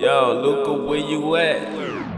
Yo, look at where you at.